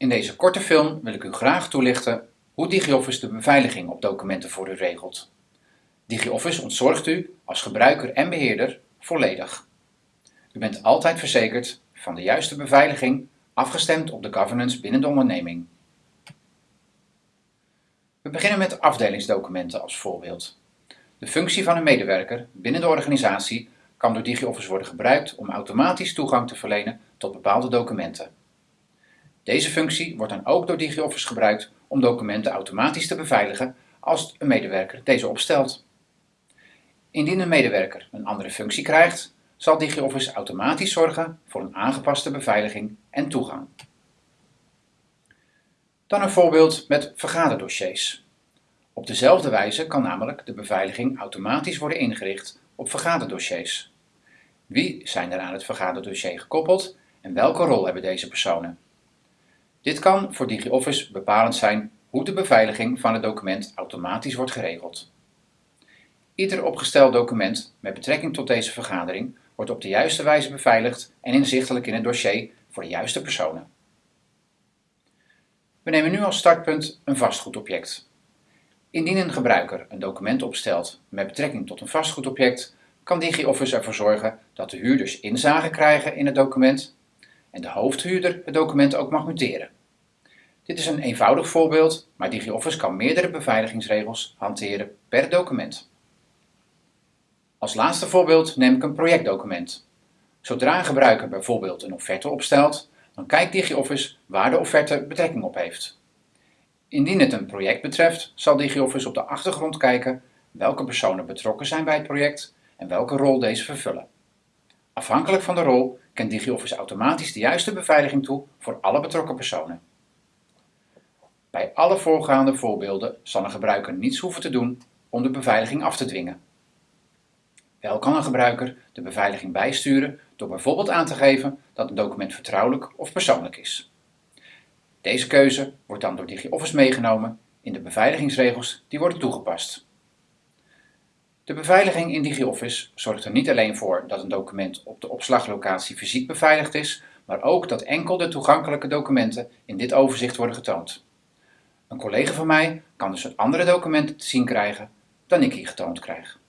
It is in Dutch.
In deze korte film wil ik u graag toelichten hoe DigiOffice de beveiliging op documenten voor u regelt. DigiOffice ontzorgt u als gebruiker en beheerder volledig. U bent altijd verzekerd van de juiste beveiliging, afgestemd op de governance binnen de onderneming. We beginnen met afdelingsdocumenten als voorbeeld. De functie van een medewerker binnen de organisatie kan door DigiOffice worden gebruikt om automatisch toegang te verlenen tot bepaalde documenten. Deze functie wordt dan ook door DigiOffice gebruikt om documenten automatisch te beveiligen als een medewerker deze opstelt. Indien een medewerker een andere functie krijgt, zal DigiOffice automatisch zorgen voor een aangepaste beveiliging en toegang. Dan een voorbeeld met vergaderdossiers. Op dezelfde wijze kan namelijk de beveiliging automatisch worden ingericht op vergaderdossiers. Wie zijn er aan het vergaderdossier gekoppeld en welke rol hebben deze personen? Dit kan voor DigiOffice bepalend zijn hoe de beveiliging van het document automatisch wordt geregeld. Ieder opgesteld document met betrekking tot deze vergadering wordt op de juiste wijze beveiligd en inzichtelijk in het dossier voor de juiste personen. We nemen nu als startpunt een vastgoedobject. Indien een gebruiker een document opstelt met betrekking tot een vastgoedobject, kan DigiOffice ervoor zorgen dat de huurders inzage krijgen in het document en de hoofdhuurder het document ook mag muteren. Dit is een eenvoudig voorbeeld, maar DigiOffice kan meerdere beveiligingsregels hanteren per document. Als laatste voorbeeld neem ik een projectdocument. Zodra een gebruiker bijvoorbeeld een offerte opstelt, dan kijkt DigiOffice waar de offerte betrekking op heeft. Indien het een project betreft, zal DigiOffice op de achtergrond kijken welke personen betrokken zijn bij het project en welke rol deze vervullen. Afhankelijk van de rol kent DigiOffice automatisch de juiste beveiliging toe voor alle betrokken personen. Bij alle voorgaande voorbeelden zal een gebruiker niets hoeven te doen om de beveiliging af te dwingen. Wel kan een gebruiker de beveiliging bijsturen door bijvoorbeeld aan te geven dat een document vertrouwelijk of persoonlijk is. Deze keuze wordt dan door DigiOffice meegenomen in de beveiligingsregels die worden toegepast. De beveiliging in DigiOffice zorgt er niet alleen voor dat een document op de opslaglocatie fysiek beveiligd is, maar ook dat enkel de toegankelijke documenten in dit overzicht worden getoond. Een collega van mij kan dus andere documenten te zien krijgen dan ik hier getoond krijg.